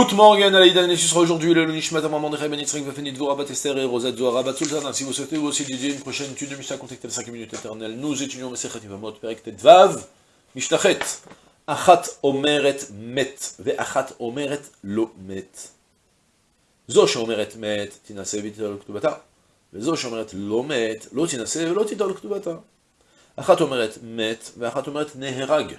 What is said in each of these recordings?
Good morning, Alaïdan Nessus aujourd'hui, le Lunishmat, Maman de Rebenitzrik, Vafenit, Vorabat, Esther et Rosette, Zorabat, Sultan. Si vous souhaitez vous aussi dédier une prochaine étude de Mishnah, contactez les 5 minutes éternelles. Nous étudions Mesechet Yvamot, Perek Tedvav, Mishtachet, Achat Omeret Met, Veachat Omeret Lo Met. Zo Shomeret Met, Tinase Vitol Ktubata, Vezo Shomeret Lo Met, Lo Tinase, Lo Ktubata. Achat Omeret Met, Veachat Omeret Neherag.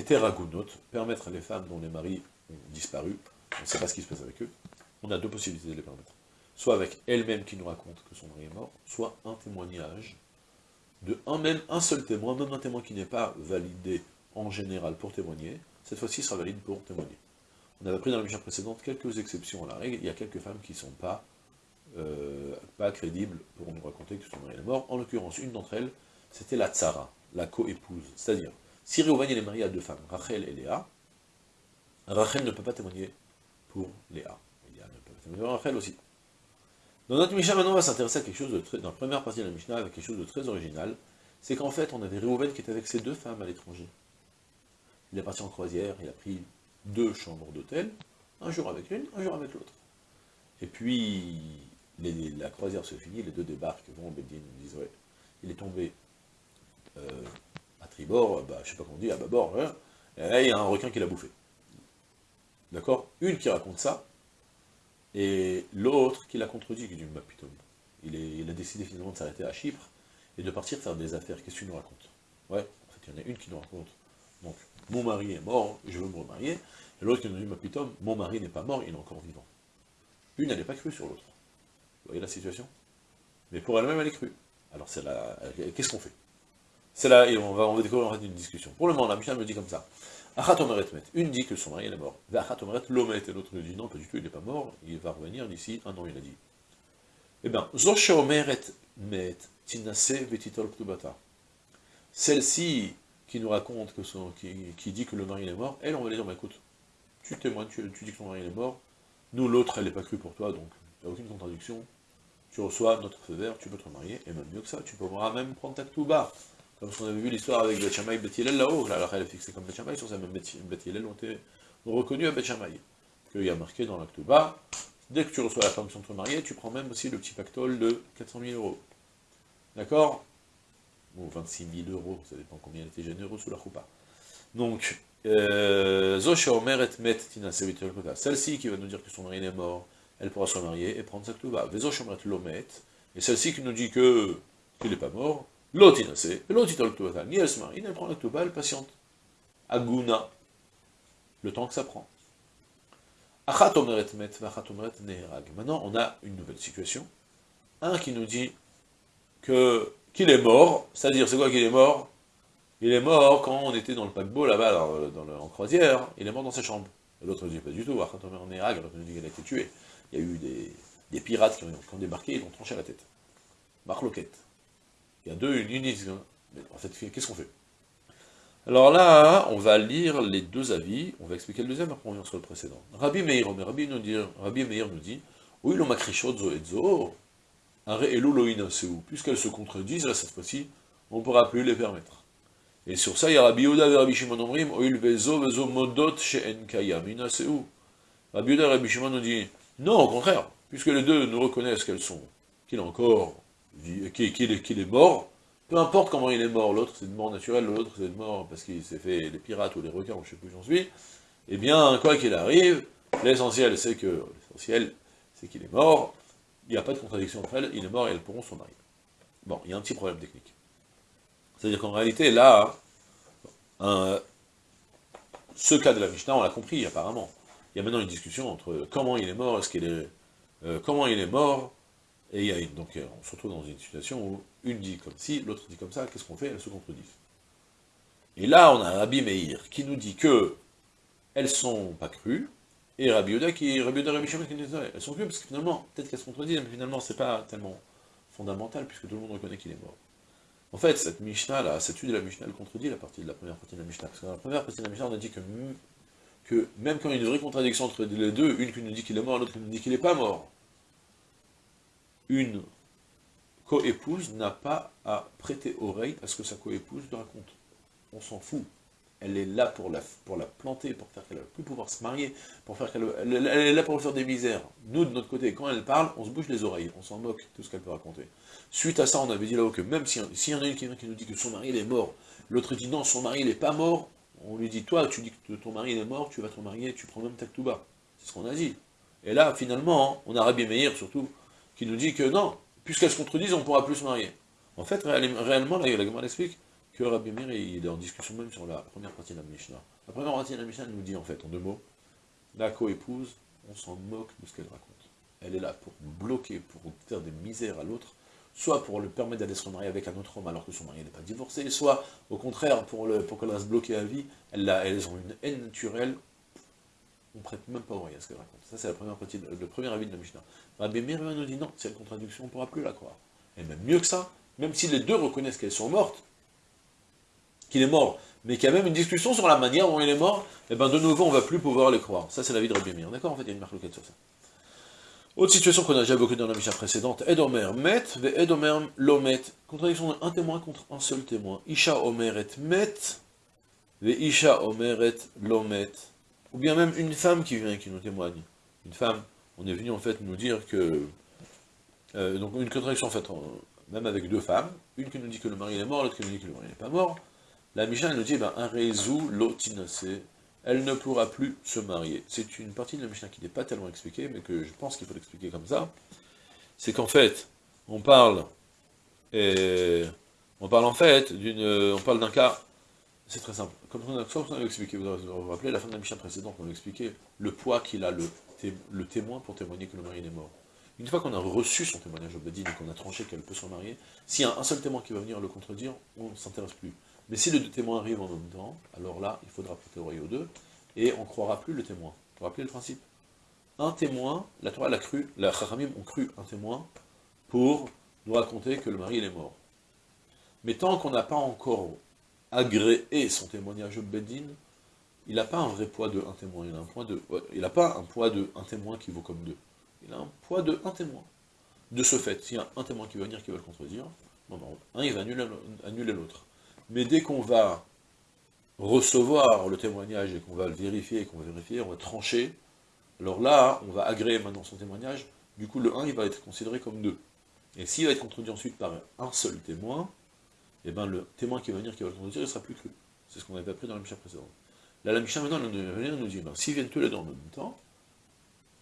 hétéragonote, permettre à les femmes dont les maris ont disparu, on ne sait pas ce qui se passe avec eux, on a deux possibilités de les permettre. Soit avec elle-même qui nous raconte que son mari est mort, soit un témoignage de un même, un seul témoin, même un témoin qui n'est pas validé en général pour témoigner, cette fois-ci sera valide pour témoigner. On avait pris dans la mission précédente quelques exceptions à la règle, il y a quelques femmes qui ne sont pas euh, pas crédible pour nous raconter que son mari est mort. En l'occurrence, une d'entre elles, c'était la tsara, la co-épouse. C'est-à-dire, si Réouven est marié à deux femmes, Rachel et Léa, Rachel ne peut pas témoigner pour Léa. Léa ne peut pas témoigner pour Rachel aussi. Dans notre Mishnah, maintenant, on va s'intéresser à quelque chose de très, dans la Mishnah, avec quelque chose de très original, c'est qu'en fait, on avait Réouven qui était avec ses deux femmes à l'étranger. Il est parti en croisière, il a pris deux chambres d'hôtel, un jour avec l'une, un jour avec l'autre. Et puis, la croisière se finit, les deux débarquent, vont au Bédine, disent, ouais, il est tombé à tribord, bah, je sais pas comment on dit, à bâbord, hein, et il y a un requin qui l'a bouffé. D'accord? Une qui raconte ça, et l'autre qui l'a contredit, qui dit, bah, putain, il, il a décidé finalement de s'arrêter à Chypre, et de partir faire des affaires, qu'est-ce que tu nous racontes? Ouais, en fait, il y en a une qui nous raconte, donc, mon mari est mort, je veux me remarier, et l'autre qui nous dit, ma putain, mon mari n'est pas mort, il est encore vivant. Une, elle n'est pas crue sur l'autre. Vous voyez la situation? Mais pour elle-même, elle est crue. Alors c'est là, qu'est-ce qu'on fait? C'est là, et on va, découvrir une discussion. Pour le moment, la Mishnah me dit comme ça. Achat met. Une dit que son mari est mort. Lomet. Et l'autre lui dit non, pas du tout, il n'est pas mort. Il va revenir d'ici un an, il a dit. Eh bien. Celle-ci qui nous raconte, que son, qui, qui, dit que le mari est mort, elle, on va lui dire, bah, écoute, tu témoignes, tu, tu dis que ton mari est mort, nous, l'autre, elle n'est pas crue pour toi, donc il n'y a aucune contradiction. Tu reçois notre feu vert, tu peux te remarier, et même mieux que ça, tu pourras même prendre ta bas. Comme qu'on avait vu l'histoire avec Bet Shammai et Bet là-haut, là, elle est fixée comme Bet Shammai, sur ça même Bet ont été reconnus à Bet Shammai. Qu'il y a marqué dans bas, dès que tu reçois la permission de te marier, tu prends même aussi le petit pactole de 400 000 euros. D'accord? Ou 26 000 euros, ça dépend combien elle était généreux sous la choupa. Donc, euh, celle-ci qui va nous dire que son mari est mort, elle pourra se remarier et prendre sa ktuba. lomet, et celle-ci qui nous dit que qu'il n'est pas mort, l'otinase, l'otitol ktubata, ni elle se marie, ni elle prend la ktuba, elle patiente. Aguna, le temps que ça prend. Met, neherag. Maintenant, on a une nouvelle situation. Un qui nous dit que qu'il est mort, c'est-à-dire, c'est quoi qu'il est mort? Il est mort quand on était dans le paquebot là-bas, en croisière, il est mort dans sa chambre. L'autre ne dit pas du tout, l'autre nous dit qu'il a été tué. Il y a eu des, pirates qui ont, débarqué, ils ont tranché la tête. Marloquette. Il y a deux, une unité. Mais en fait, qu'est-ce qu'on fait? Alors là, on va lire les deux avis, on va expliquer le deuxième, après on revient sur le précédent. Rabbi Meir, Rabbi, nous dit, Rabbi Meir nous dit, oui, puisqu'elles se contredisent, là, cette fois-ci, on ne pourra plus les permettre. Et sur ça, il y a Rabbi Yehuda et Rabbi Shimon Omrim, Oil vezo vezo modot she'en kayam. Rabbi Yehuda et Rabbi Shimon nous dit, non, au contraire, puisque les deux nous reconnaissent qu'elles sont, qu'il est encore, qu'il est, est mort, peu importe comment il est mort, l'autre c'est de mort naturelle, l'autre c'est de mort parce qu'il s'est fait les pirates ou les requins, ou je sais plus où j'en suis, eh bien, quoi qu'il arrive, l'essentiel c'est que, l'essentiel c'est qu'il est mort, il n'y a pas de contradiction entre elles, il est mort et elles pourront se marier. Bon, il y a un petit problème technique. C'est-à-dire qu'en réalité, là, ce cas de la Mishnah, on l'a compris apparemment. Il y a maintenant une discussion entre comment il est mort, est-ce qu'il est, euh, comment il est mort, et il y a donc on se retrouve dans une situation où une dit comme ci, l'autre dit comme ça, qu'est-ce qu'on fait? Elles se contredisent. Et là, on a Rabbi Meir qui nous dit que elles sont pas crues, et Rabbi Yoda qui Rabbi Yoda, Rabbi Shimon qui elles sont plus parce que finalement, peut-être qu'elles se contredisent, mais finalement c'est pas tellement fondamental puisque tout le monde reconnaît qu'il est mort. En fait, cette Mishnah là, cette étude de la Mishnah, elle contredit la partie de la première partie de la Mishnah. Parce que dans la première partie de la Mishnah, on a dit que, que même quand il y a une vraie contradiction entre les deux, une qui nous dit qu'il est mort, l'autre qui nous dit qu'il n'est pas mort, une coépouse n'a pas à prêter oreille à ce que sa coépouse lui raconte. On s'en fout elle est là pour la, planter, pour faire qu'elle ne va plus pouvoir se marier, pour faire qu'elle elle, est là pour faire des misères. Nous, de notre côté, quand elle parle, on se bouge les oreilles, on s'en moque de ce qu'elle peut raconter. Suite à ça, on avait dit là-haut que même s'il y en a une qui, qui nous dit que son mari est mort, l'autre dit non, son mari n'est pas mort, on lui dit, toi, tu dis que ton mari est mort, tu vas te marier, tu prends même ta. C'est ce qu'on a dit. Et là, finalement, on a Rabbi Meir, surtout, qui nous dit que non, puisqu'elles se contredisent, on ne pourra plus se marier. En fait, réellement, la Gemara explique, que Rabbi Meir est en discussion même sur la première partie de la Mishnah. La première partie de la Mishnah nous dit en fait, en deux mots, la co-épouse, on s'en moque de ce qu'elle raconte. Elle est là pour bloquer, pour faire des misères à l'autre, soit pour lui permettre d'aller se remarier avec un autre homme alors que son mari n'est pas divorcé, soit au contraire pour, le, pour qu'elle reste bloquée à vie, elle elles ont une haine naturelle, on ne prête même pas oreille à ce qu'elle raconte. Ça c'est le premier avis de la Mishnah. Rabbi Meir nous dit non, c'est une contradiction, on ne pourra plus la croire. Et même mieux que ça, même si les deux reconnaissent qu'elles sont mortes, qu'il est mort, mais qu'il y a même une discussion sur la manière dont il est mort, et eh bien de nouveau, on ne va plus pouvoir les croire. Ça, c'est la vie de Rabbi Meir. D'accord En fait, il y a une marque locale sur ça. Autre situation qu'on a déjà évoquée dans la mission précédente, Edomer met, ve Edomer lomet. Contradiction d'un témoin contre un seul témoin. Isha Omer et met, ve Isha Omer et lomet. Ou bien même une femme qui vient et qui nous témoigne. Une femme, on est venu en fait nous dire que... Euh, donc une contradiction en fait, même avec deux femmes, une qui nous dit que le mari est mort, l'autre qui nous dit que le mari n'est pas mort, la Mishnah nous dit, ben, un réseau l'otinase, elle ne pourra plus se marier. C'est une partie de la Mishnah qui n'est pas tellement expliquée, mais que je pense qu'il faut l'expliquer comme ça. C'est qu'en fait, on parle, on parle en fait d'une, on parle d'un cas, c'est très simple. Comme on a, expliqué, vous vous rappelez, la fin de la Mishnah précédente, on a expliqué le poids qu'il a le, témoin pour témoigner que le mari est mort. Une fois qu'on a reçu son témoignage au Badin et qu'on a tranché qu'elle peut se marier, s'il y a un seul témoin qui va venir le contredire, on ne s'intéresse plus. Mais si les deux témoins arrivent en même temps, alors là, il faudra prêter oreille aux deux, et on ne croira plus le témoin. Vous vous rappelez le principe? Un témoin, la Torah l'a cru, la Chachamim ont cru un témoin pour nous raconter que le mari est mort. Mais tant qu'on n'a pas encore agréé son témoignage au Bedin, il n'a pas un vrai poids de un témoin, il n'a pas un poids de un témoin qui vaut comme deux. Il a un poids de un témoin. De ce fait, s'il y a un témoin qui va venir qui va le contredire, non, un il va annuler l'autre. Mais dès qu'on va recevoir le témoignage et qu'on va le vérifier, qu'on va vérifier, on va trancher, alors là, on va agréer maintenant son témoignage, du coup le 1, il va être considéré comme 2. Et s'il va être contredit ensuite par un seul témoin, et eh bien le témoin qui va venir, qui va le contredire, il sera plus cru. C'est ce qu'on avait appris dans la Mishnah précédente. Là, la Mishnah maintenant, nous dit, ben, s'ils viennent tous les deux en même temps,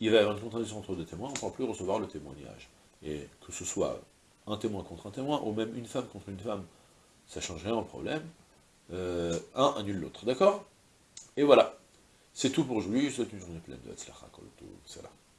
il va y avoir une contradiction entre deux témoins, on ne pourra plus recevoir le témoignage. Et que ce soit un témoin contre un témoin, ou même une femme contre une femme, ça change rien au problème. Euh, un annule l'autre, d'accord? Et voilà. C'est tout pour aujourd'hui, je souhaite une journée pleine de Hatzlacha, tout cela.